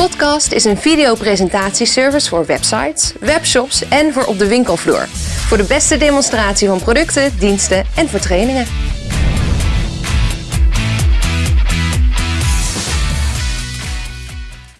Podcast is een videopresentatieservice voor websites, webshops en voor op de winkelvloer. Voor de beste demonstratie van producten, diensten en voor trainingen.